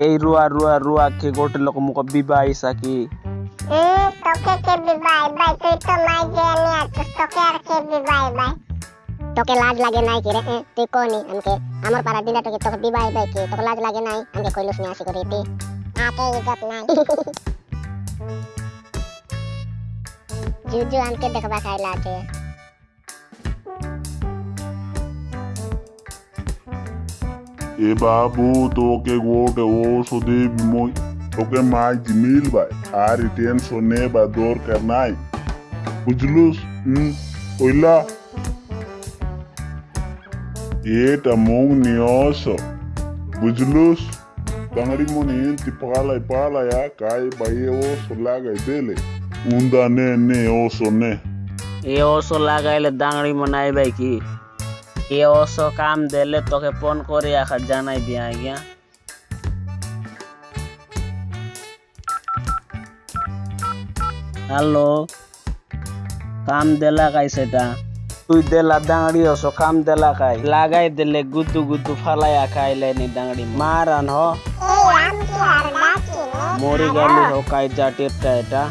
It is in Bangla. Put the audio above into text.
এই রুয়া রুয়া রুয়া কে গোটে লোক মুখ বিবাহ সাকি হুম তোকে কে বিবাই বাই তুই তো মাই যে নিয়ে আসছিস তোকে আর কে বিবাই বাই তোকে লাজ লাগে নাই কি রে? এ, তুই কোনি আমকে আমার পাড়া দিলা তোকে তোকে বিবাই বাই কি? তোকে লাজ লাগে নাই? আমকে কইলুস নিয়ে আসি করি তুই আকে ইজ্জত নাই। জুজু আমকে দেখবা খাইলা আছে ए बाबू तो के गोट ओ सुधी मोई तो के माय जमील भाई आ रिटेन सोने बा दौर करना है बुझलुस? हम हम्म, ओइला। ये तमोंग नियोसो बुझलुस? कंगड़ी मुनि ति पाला पाला या काय बाये ओ सुला गए बेले उंदा ने ने ओ सोने ए ओ सुला गए ले मनाई भाई की। কি ওসো কাম দিলে তোকে ফোন করে আখা জানাই দিয়া আজ্ঞা। হ্যালো কাম দেলা কাই সেটা? তুই দেলা দাঁড়ি ওসো কাম দেলা কাই? লাগাই দিলে গুদু গুদু ফালাইয়া খাইলে নি দাঁড়ি মারান হ। নে। মরি গেলি হো কাই জাটের এটা?